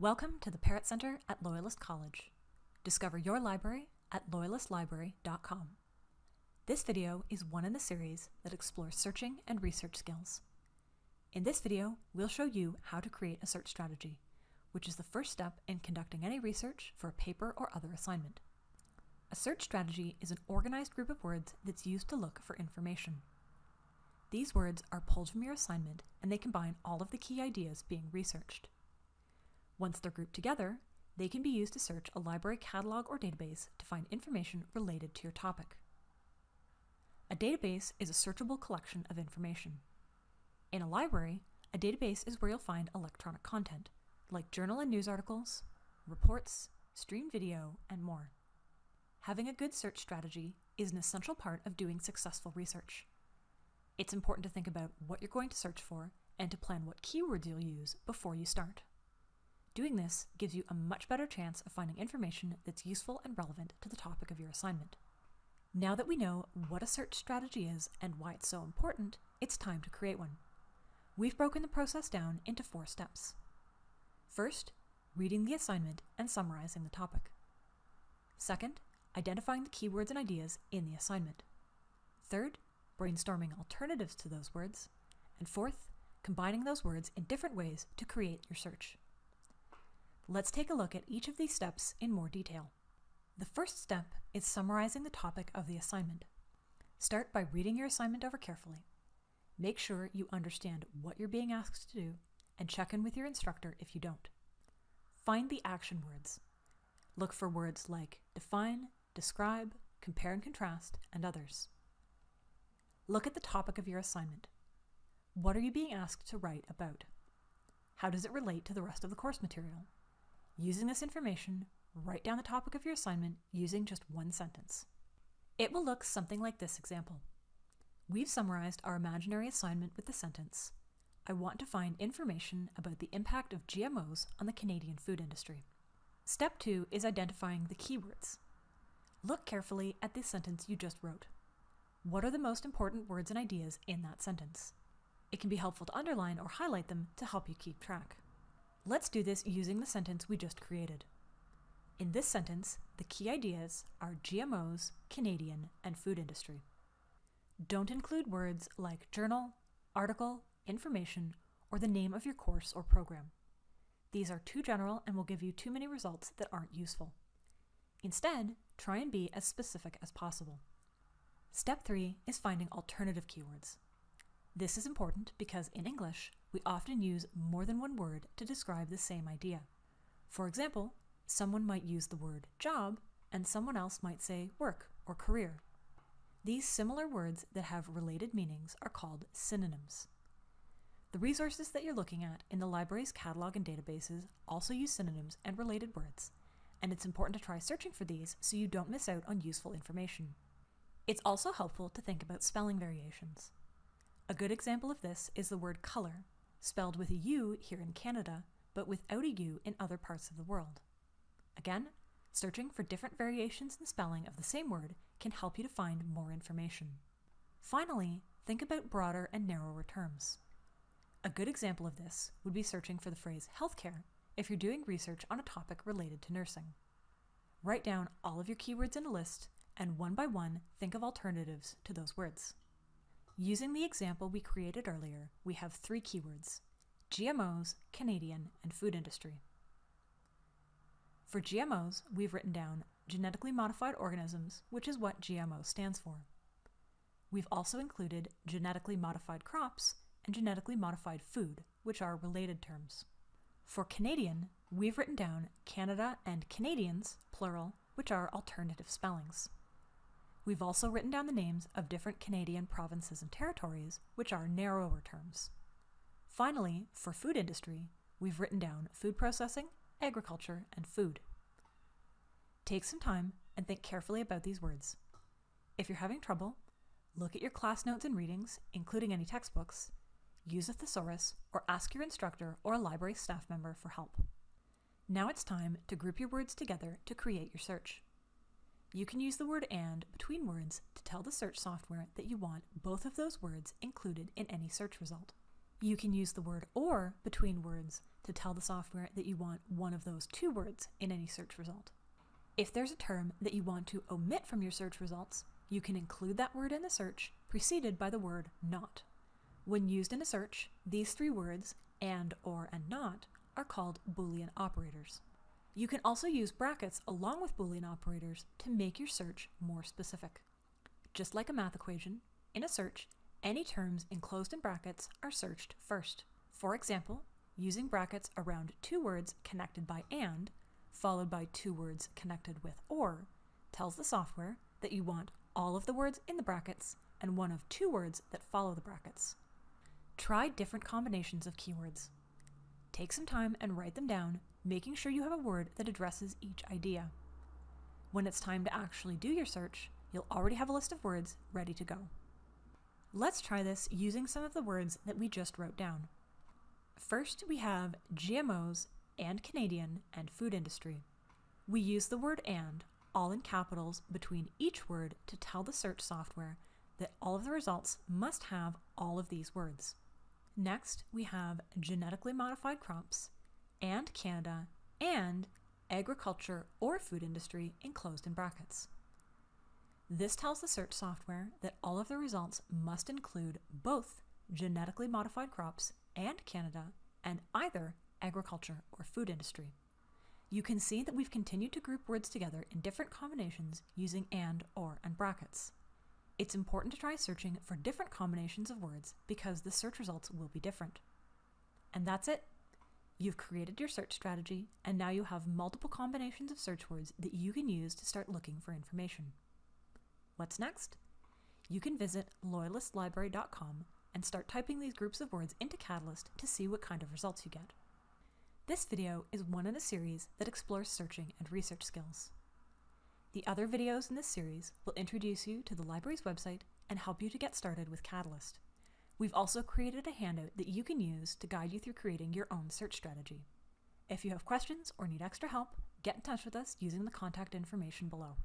Welcome to the Parrott Center at Loyalist College. Discover your library at loyalistlibrary.com. This video is one in the series that explores searching and research skills. In this video, we'll show you how to create a search strategy, which is the first step in conducting any research for a paper or other assignment. A search strategy is an organized group of words that's used to look for information. These words are pulled from your assignment and they combine all of the key ideas being researched. Once they're grouped together, they can be used to search a library catalog or database to find information related to your topic. A database is a searchable collection of information. In a library, a database is where you'll find electronic content, like journal and news articles, reports, streamed video, and more. Having a good search strategy is an essential part of doing successful research. It's important to think about what you're going to search for and to plan what keywords you'll use before you start. Doing this gives you a much better chance of finding information that's useful and relevant to the topic of your assignment. Now that we know what a search strategy is and why it's so important, it's time to create one. We've broken the process down into four steps. First, reading the assignment and summarizing the topic. Second, identifying the keywords and ideas in the assignment. Third, brainstorming alternatives to those words. And fourth, combining those words in different ways to create your search. Let's take a look at each of these steps in more detail. The first step is summarizing the topic of the assignment. Start by reading your assignment over carefully. Make sure you understand what you're being asked to do and check in with your instructor if you don't. Find the action words. Look for words like define, describe, compare and contrast, and others. Look at the topic of your assignment. What are you being asked to write about? How does it relate to the rest of the course material? Using this information, write down the topic of your assignment using just one sentence. It will look something like this example. We've summarized our imaginary assignment with the sentence, I want to find information about the impact of GMOs on the Canadian food industry. Step two is identifying the keywords. Look carefully at the sentence you just wrote. What are the most important words and ideas in that sentence? It can be helpful to underline or highlight them to help you keep track. Let's do this using the sentence we just created. In this sentence, the key ideas are GMOs, Canadian, and food industry. Don't include words like journal, article, information, or the name of your course or program. These are too general and will give you too many results that aren't useful. Instead, try and be as specific as possible. Step 3 is finding alternative keywords. This is important because in English, we often use more than one word to describe the same idea. For example, someone might use the word job and someone else might say work or career. These similar words that have related meanings are called synonyms. The resources that you're looking at in the library's catalog and databases also use synonyms and related words, and it's important to try searching for these so you don't miss out on useful information. It's also helpful to think about spelling variations. A good example of this is the word color, spelled with a U here in Canada, but without a U in other parts of the world. Again, searching for different variations in spelling of the same word can help you to find more information. Finally, think about broader and narrower terms. A good example of this would be searching for the phrase healthcare if you're doing research on a topic related to nursing. Write down all of your keywords in a list and one by one think of alternatives to those words. Using the example we created earlier, we have three keywords, GMOs, Canadian, and food industry. For GMOs, we've written down genetically modified organisms, which is what GMO stands for. We've also included genetically modified crops and genetically modified food, which are related terms. For Canadian, we've written down Canada and Canadians, plural, which are alternative spellings. We've also written down the names of different Canadian provinces and territories, which are narrower terms. Finally, for food industry, we've written down food processing, agriculture, and food. Take some time and think carefully about these words. If you're having trouble, look at your class notes and readings, including any textbooks, use a thesaurus, or ask your instructor or a library staff member for help. Now it's time to group your words together to create your search. You can use the word AND between words to tell the search software that you want both of those words included in any search result. You can use the word OR between words to tell the software that you want one of those two words in any search result. If there's a term that you want to omit from your search results, you can include that word in the search preceded by the word not. When used in a search, these three words, and, or, and not, are called Boolean operators. You can also use brackets along with Boolean operators to make your search more specific. Just like a math equation, in a search, any terms enclosed in brackets are searched first. For example, using brackets around two words connected by and, followed by two words connected with or, tells the software that you want all of the words in the brackets and one of two words that follow the brackets. Try different combinations of keywords. Take some time and write them down, making sure you have a word that addresses each idea. When it's time to actually do your search, you'll already have a list of words ready to go. Let's try this using some of the words that we just wrote down. First, we have GMOs and Canadian and food industry. We use the word and, all in capitals, between each word to tell the search software that all of the results must have all of these words. Next, we have genetically modified crops and Canada and agriculture or food industry enclosed in brackets. This tells the search software that all of the results must include both genetically modified crops and Canada and either agriculture or food industry. You can see that we've continued to group words together in different combinations using and, or, and brackets. It's important to try searching for different combinations of words because the search results will be different. And that's it. You've created your search strategy, and now you have multiple combinations of search words that you can use to start looking for information. What's next? You can visit loyalistlibrary.com and start typing these groups of words into Catalyst to see what kind of results you get. This video is one in a series that explores searching and research skills. The other videos in this series will introduce you to the library's website and help you to get started with Catalyst. We've also created a handout that you can use to guide you through creating your own search strategy. If you have questions or need extra help, get in touch with us using the contact information below.